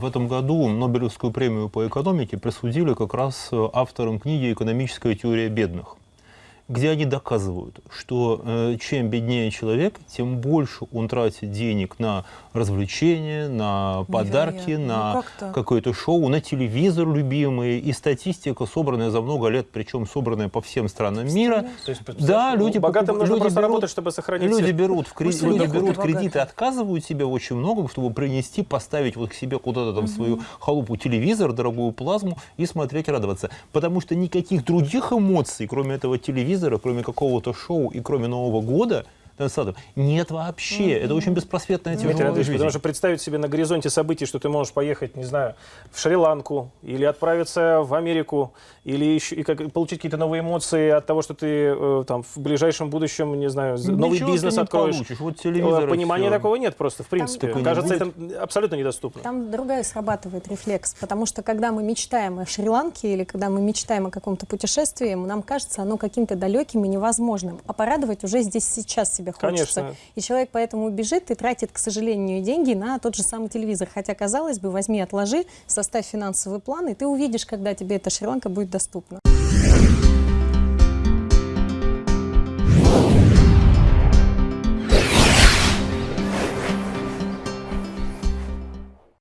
В этом году Нобелевскую премию по экономике присудили как раз э, авторам книги «Экономическая теория бедных», где они доказывают, что э, чем беднее человек, тем больше он тратит денег на развлечения, на подарки, Невероятно. на Ну, как-то. какое-то шоу, на телевизор любимый. И статистика, собранная за много лет, причем собранная по всем странам мира. То есть, Да, люди, богатым покуп- нужно люди просто берут- работать, чтобы сохранить Люди берут, в кредит, люди люди берут кредиты, отказывают себе очень много, чтобы принести, поставить вот к себе куда-то там в свою халупу телевизор, дорогую плазму и смотреть, радоваться. Потому что никаких других эмоций, кроме этого телевизора, кроме какого-то шоу и кроме Нового года, Александровна, нет вообще. Это очень беспросветная тяжелая жизнь. потому что представить себе на горизонте событий, что ты можешь поехать, не знаю, в Шри-Ланку или отправиться в Америку, или еще и как, получить какие-то новые эмоции от того, что ты э, там в ближайшем будущем, не знаю, з- новый Ничего бизнес ты не откроешь. получишь. Вот телевизор Э, Понимания такого нет просто, в принципе. Не Кажется, это абсолютно недоступно. Там другая срабатывает рефлекс, потому что когда мы мечтаем о Шри-Ланке или когда мы мечтаем о каком-то путешествии, нам кажется оно каким-то далеким и невозможным. А порадовать уже здесь сейчас себе хочется. Конечно. И человек поэтому бежит и тратит, к сожалению, деньги на тот же самый телевизор. Хотя, казалось бы, возьми, отложи, составь финансовый план, и ты увидишь, когда тебе эта Шри-Ланка будет доступна.